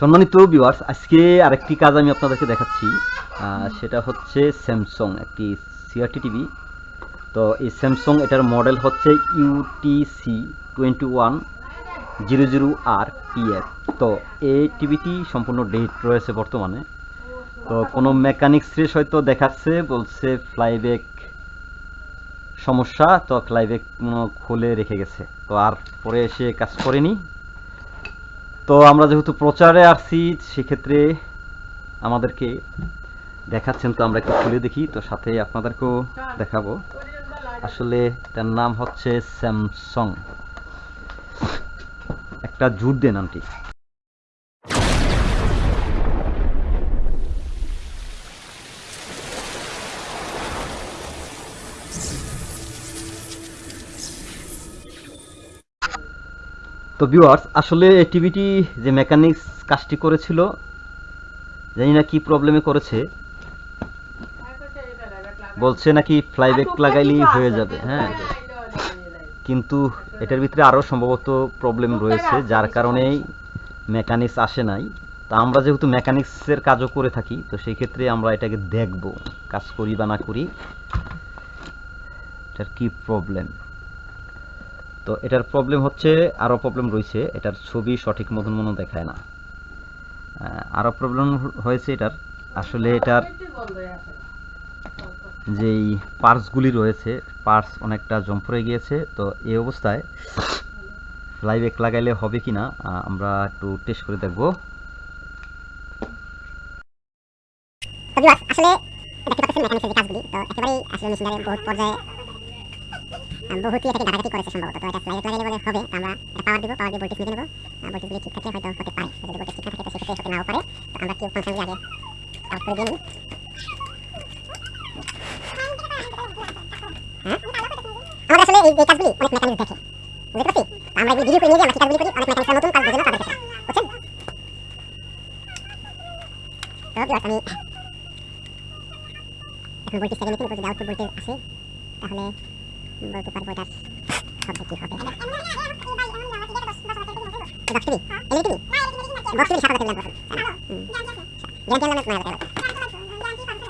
সম্মানিত ভিউয়ার্স আজকে আরেকটি কাজ আমি আপনাদেরকে দেখাচ্ছি। সেটা হচ্ছে স্যামসং একটি সিআরটি টিভি তো এই স্যামসং এটার মডেল হচ্ছে UTC twenty one zero zero R PF তো এই টিভিটি সম্পূর্ণ ডেট রয়েছে বর্তমানে। তো কোনো মেকানিক্স রেস হয়তো দেখাচ্ছে, বলছে ফ্লাইব্যাক সমস্যা, তো ফ্লাইব্যাক খুলে রেখে গেছে। তো আর পরে এসে কাজ করেনি। তো আমরা যেহেতু প্রচারে আসছি, সেক্ষেত্রে আমাদেরকে দেখাচ্ছেন তো আমরা একটু খুলে দেখি, তো সাথে আপনাদেরকেও দেখাবো। আসলে তার নাম হচ্ছে স্যামসং। একটা জুট দেন আন্টি। তো ভিউয়ার্স আসলে এই টিভিটি যে মেকানিক্স কাজটি করেছিল জানি না কি প্রবলেমে করেছে। বলছে নাকি ফ্লাইব্যাক লাগাইলেই হয়ে যাবে হ্যাঁ। কিন্তু এটার ভিতরে আরও সম্ভবত প্রবলেম রয়েছে যার কারণেই মেকানিক্স আসে নাই। তা আমরা যেহেতু মেকানিক্সের কাজও করে থাকি তো সেই ক্ষেত্রে আমরা এটাকে দেখব কাজ করি বা না করি। এটার কি প্রবলেম তো এটার প্রবলেম হচ্ছে আরও প্রবলেম রয়েছে। এটার ছবি সঠিক মতন মনে দেখায় না। আরও প্রবলেম হয়েছে এটার। আসলে এটার যেই পার্টসগুলি রয়েছে পার্টস অনেকটা জম পড়ে গিয়েছে। তো এই অবস্থায় ফ্লাইব্যাক লাগাইলে হবে কি না আমরা একটু টেস্ট করে দেখব। আসলে দেখতে পাচ্ছেন কাজগুলি। তো একেবারেই আসলে মেশিনারি বহুত পর্যায়ে বহুতই এটাকে ঘাটাঘাটি করেছে সম্ভবত। তো এটা ফ্লাইট লাগাইলে বলে হবে আমরা এটা পাওয়ার দিব পাওয়ার দিয়ে ভোল্টেজ নিয়ে নেব। ভোল্টেজগুলি ঠিক থাকলে হয়তো হতে পারে। যদি ভোল্টেজ ঠিক থাকে সেক্ষেত্রে হতে নাও পারে তো আমরা কি ফাংশনগুলি আগে আউট করে দিয়ে হ্যাঁ? ভোল্টেজ ভোল্টেজ তাহলে বলতে পারব এটার হবে কি হবে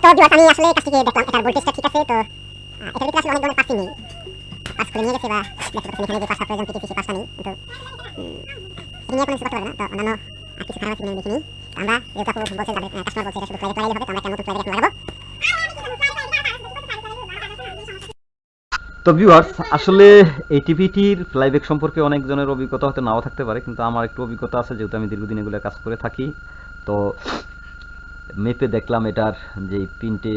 তো বিবাস আমি আসলে কাছ থেকে দেখলাম এটার ভোল্টেজটা ঠিক আছে তো এটার ভিতরে আসলে অনেক ধরনের পার্টস নেই পার্টস করে নিয়ে গেছে বা দেখতে পাচ্ছেন এখানে যে পার্টস প্রয়োজন কিছু পার্টস নেই কিন্তু এটা নিয়ে কোনো কিছু করতে না তো অন্যান্য আর কিছু খারাপ আছে কিনা দেখে নিই তো আমরা যেহেতু আপু বলছেন তাদের কাস্টমার বলছে এটা শুধু ফ্লাইট লাগাইলে হবে তো আমরা একটা নতুন ফ্লাইট লাগাবো তো ভিউয়ার্স আসলে এই টিভিটির ফ্লাইব্যাক সম্পর্কে অনেকজনের অভিজ্ঞতা হয়তো নাও থাকতে পারে, কিন্তু আমার একটু অভিজ্ঞতা আছে, যেহেতু আমি দীর্ঘদিন এগুলো কাজ করে থাকি। তো মেপে দেখলাম এটার যে পিনটে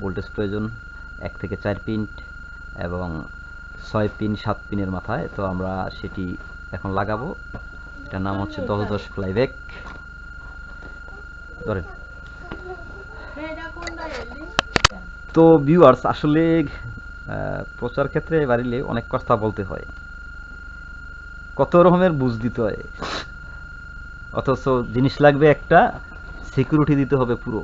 ভোল্টেজ প্রয়োজন, এক থেকে চার পিন্ট এবং ছয় পিন সাত পিনের মাথায়। তো আমরা সেটি এখন লাগাবো। এটার নাম হচ্ছে দশ দশ ফ্লাইব্যাক ধরেন। তো ভিউয়ার্স আসলে প্রচার ক্ষেত্রে বাড়িলে অনেক কথা বলতে হয়। কত রকমের বুঝ দিতে হয়। অথচ জিনিস লাগবে একটা সিকিউরিটি দিতে হবে পুরো।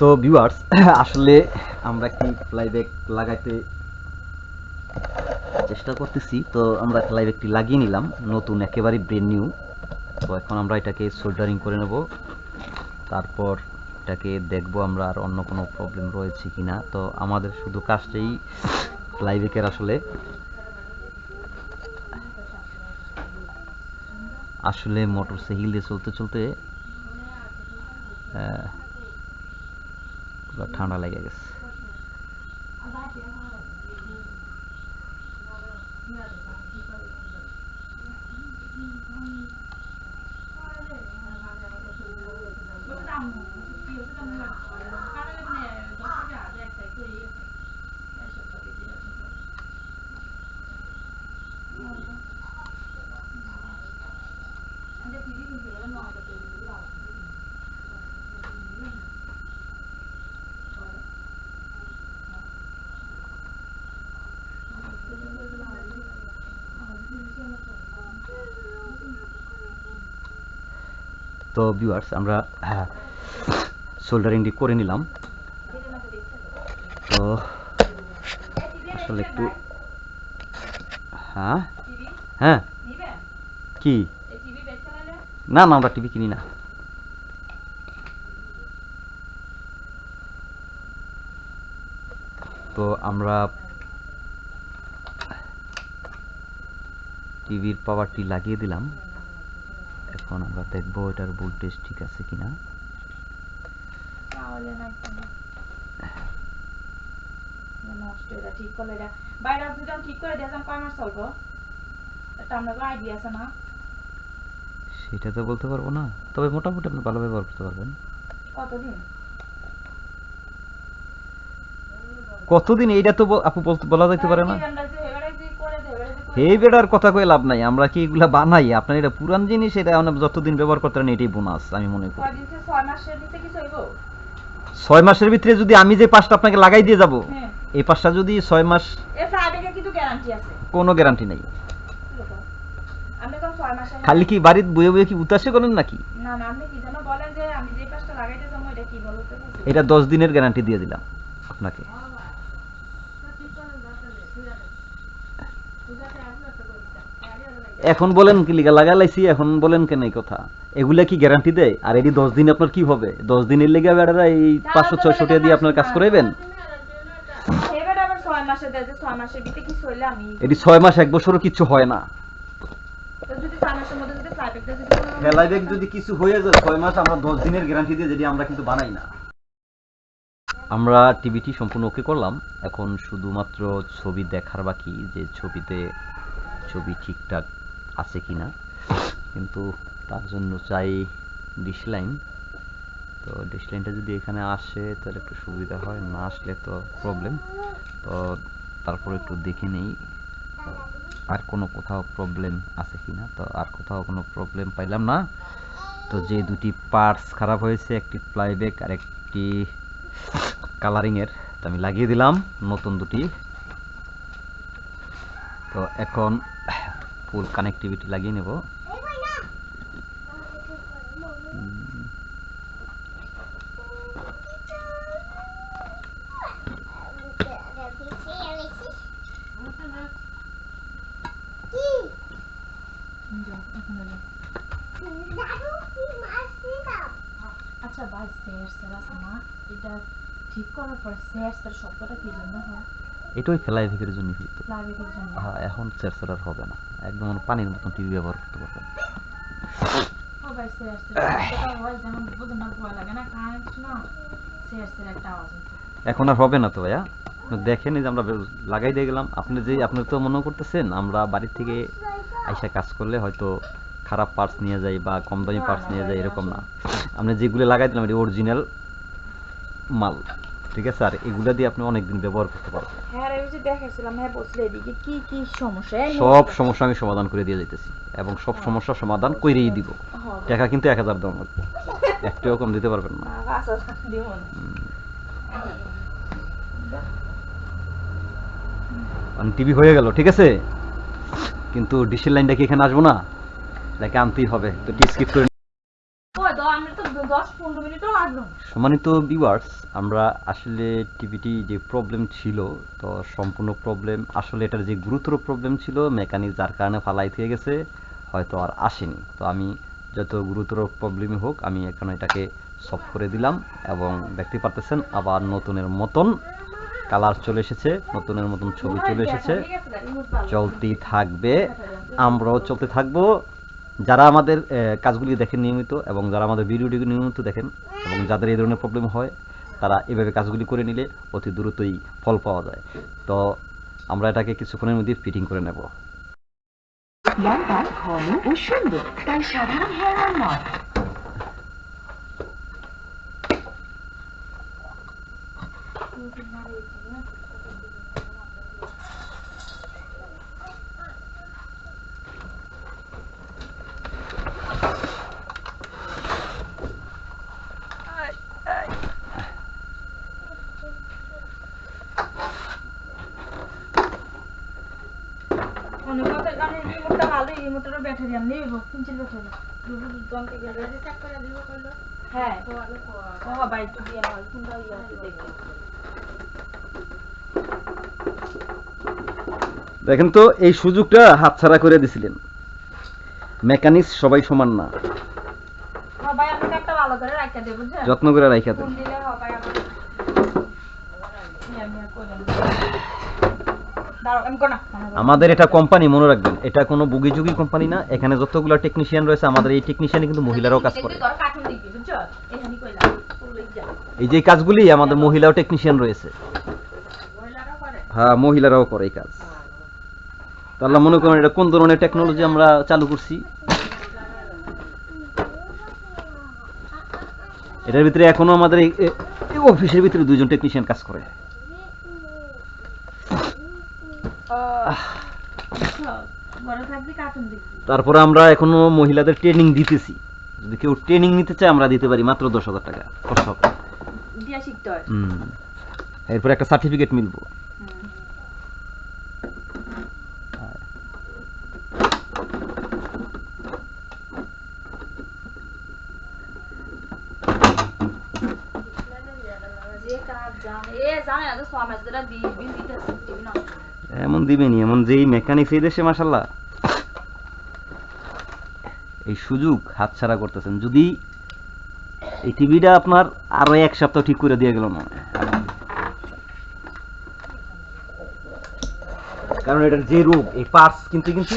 তো ভিউয়ার্স আসলে আমরা কি ফ্লাইব্যাক লাগাইতে চেষ্টা করতেছি, তো আমরা ফ্লাইব্যাকটি লাগিয়ে নিলাম, নতুন, একেবারে ব্রেন নিউ তো এখন আমরা এটাকে সোল্ডারিং করে নেব, তারপর এটাকে দেখব আমরা আর অন্য কোনো প্রবলেম রয়েছে কিনা। তো আমাদের শুধু কাজটাই ফ্লাইব্যাকের আসলে। আসলে মোটর সাইকেল দিয়ে চলতে চলতে ঠান্ডা লেগে গেছে। তো ভিউয়ার্স আমরা সোল্ডারিংটি করে নিলাম। তো, আসলে একটু হ্যাঁ? হ্যাঁ? কি? না না, আমরা টিভি কিনি না। তো আমরা টিভির পাওয়ারটি লাগিয়ে দিলাম। এখন আমরা দেখব এটার ভোল্টেজ ঠিক আছে কিনা। তাহলে না কেন? নষ্ট এটা ঠিক করলে এটা বাইরে যদি ঠিক করে চলবো? এটা আমরা আইডিয়া আছে না। সেটা তো বলতে পারব না। তবে মোটামুটি আপনি ভালো ব্যবহার করতে পারবেন। কতদিন? কতদিন? এইটা তো আপু বলা যাইতে পারে না তাহলে কি আমরা যে এবারে যে করে দেয়, এবারে যে করে এই বেটার কথা কই লাভ নাই আমরা কি এগুলা বানাই? আপনার এটা পুরান জিনিস এটা যতদিন ব্যবহার করতে পারেন এটাই বোনাস আমি মনে করি। ছয় মাসের ভিতরে যদি আমি যে পাঁচটা আপনাকে লাগাই দিয়ে যাব হ্যাঁ। এই পাঁচটা যদি ছয় মাস কোনো গ্যারান্টি নেই। খালি কি বাড়ির বইয়ে বইয়ে কি উতাসে করেন নাকি? না না আপনি কি যেন বলেন যে আমি যে পাঁচটা লাগাইতে যাব এটা কি বলতে এটা দশ দিনের গ্যারান্টি দিয়ে দিলাম আপনাকে। এখন বলেন কি লিগা লাগা লাইছি এখন বলেন কেন এই কথা এগুলা কি গ্যারান্টি দেয় আর এটি দশ দিন আপনার কি হবে দশ দিনের লেগে বেড়ারা এই পাঁচশো ছয়শো টাকা দিয়ে আপনার কাজ করাইবেন এটি ছয় মাস এক বছরও কিছু হয় না তো যদি ছয় মাসের মধ্যে যদি ফ্লাইট যদি কোনো- ফেলাইবেক যদি কিছু হয়ে যায় ছয় মাস আমরা দশ দিনের গ্যারান্টি দিয়ে যেটি আমরা কিন্তু বানাই না আমরা টিভিটি সম্পূর্ণ ওকে করলাম এখন শুধুমাত্র ছবি দেখার বাকি যে ছবিতে ছবি ঠিকঠাক আছে কি না কিন্তু তার জন্য চাই ডিশ লাইন তো ডিশ লাইনটা যদি এখানে আসে, তাহলে একটু সুবিধা হয়। না আসলে তো প্রবলেম তো তারপর একটু দেখে নেই আর কোনো কোথাও প্রবলেম আছে কি না তো আর কোথাও কোনো প্রবলেম পাইলাম না। তো যে দুটি পার্টস খারাপ হয়েছে, একটি প্লাইব্যাক আর একটি কালারিংয়ের তো আমি লাগিয়ে দিলাম নতুন দুটি। তো এখন ফুল কানেক্টিভিটি লাগিয়ে নেব। আচ্ছা স্যার স্যার আছে না? এটা ঠিক করার পর স্যার স্যার শব্দটা কি জন্য হয়? এটাই ফ্লাইব্যাকের জন্য হইতো প্লাইবেটের হ্যাঁ এখন চেরচেরার হবে না। একদম মানে পানির মতন টিভি ব্যবহার করতে পারবেন এখন আর হবে না তো ভাইয়া? দেখেন যে আমরা লাগাই দিয়ে গেলাম আপনি যে আপনি তো মনে করতেছেন আমরা বাড়ির থেকে আইসা কাজ করলে হয়তো খারাপ পার্টস নিয়ে যাই বা কম দামি পার্টস নিয়ে যাই এরকম না। আপনি যেগুলো লাগাই দিলাম এটা অরিজিনাল মাল। ঠিক আছে? আর এগুলা দিয়ে আপনি অনেকদিন ব্যবহার করতে পারবেন। হ্যাঁ ওই যে দেখাইছিলাম হ্যাঁ বসলে এদিকে কি কি সমস্যা? সব সমস্যা আমি সমাধান করে দিয়ে যাইতেছি এবং সব সমস্যার সমাধান করেই দিব। টাকা কিন্তু এক হাজার দেওয়া লাগবে। একটিও কম দিতে পারবেন না। না, পাঁচ হাজার দিও টিভি হয়ে গেল ঠিক আছে? কিন্তু ডিশের লাইনটা কি এখানে আসব না? এটাকে আনতেই হবে। তো টি স্কিপ করে ওই তো আমরা তো দশ পনেরো মিনিটও লাগল না। সম্মানিত ভিউয়ার্স আমরা আসলে টিভিটি যে প্রবলেম ছিল তো সম্পূর্ণ প্রবলেম আসলে এটার যে গুরুতর প্রবলেম ছিল মেকানিক যার কারণে ফালাই থেকে গেছে হয়তো আর আসেনি। তো আমি যত গুরুতর প্রবলেমই হোক আমি এখন এটাকে সলভ করে দিলাম এবং দেখতে পারতেছেন আবার নতুনের মতন কালার চলে এসেছে নতুনের মতন ছবি চলে এসেছে। চলতেই থাকবে আমরাও চলতে থাকব। যারা আমাদের কাজগুলি দেখেন নিয়মিত এবং যারা আমাদের ভিডিওটি নিয়মিত দেখেন এবং যাদের এই ধরনের প্রবলেম হয়, তারা এভাবে কাজগুলি করে নিলে অতি দ্রুতই ফল পাওয়া যায়। তো আমরা এটাকে কিছুক্ষণের মধ্যে ফিটিং করে নেব। অনেক কথা জানি রিমোটটা ভালো রিমোটেরও ব্যাটারি আমি নেব তিনচিল ব্যাটারি দুটো দুটো অঙ্কে গেলে হ্যাঁ। দিয়ে কোনটা ইয়ে আছে দেখেন তো এই সুযোগটা হাতছাড়া করে দিছিলেন। মেকানিক্স সবাই সমান না। হ্যাঁ যত্ন করে রাখা দেন। আমাদের এটা কোম্পানি মনে রাখবেন এটা কোনো বুগিজুগি কোম্পানি না। এখানে যতগুলো টেকনিশিয়ান রয়েছে আমাদের এই টেকনিশিয়ানে কিন্তু মহিলারাও কাজ করে। এই যে কাজগুলি আমাদের মহিলাও টেকনিশিয়ান রয়েছে। হ্যাঁ মহিলারাও করে এই কাজ। তাহলে মনে করেন এটা কোন ধরনের টেকনোলজি আমরা চালু করছি? এটার ভিতরে এখনও আমাদের অফিসের ভিতরে দুইজন টেকনিশিয়ান কাজ করে বুঝছ ঘরে থাকবি কার্টুন দেখবি তারপরে আমরা এখনও মহিলাদের ট্রেনিং দিতেছি। যদি কেউ ট্রেনিং নিতে চায় আমরা দিতে পারি মাত্র দশ হাজার টাকা। খরচ হবে। এরপরে একটা সার্টিফিকেট মিলবো যে কাজ জানে এ জানে না তো সমাজ দ্বারা দিবি দিতে দিবি না এমন দিবেনি, এমন যেই মেকানিক্স এই দেশে মাসাল্লাহ এই সুযোগ হাতছাড়া করতেছেন। যদি এই টিভিটা আপনার আরও এক সপ্তাহ ঠিক করে দিয়ে গেল না কারণ এটার যে রোগ, এই পার্টস কিনতে কিনতে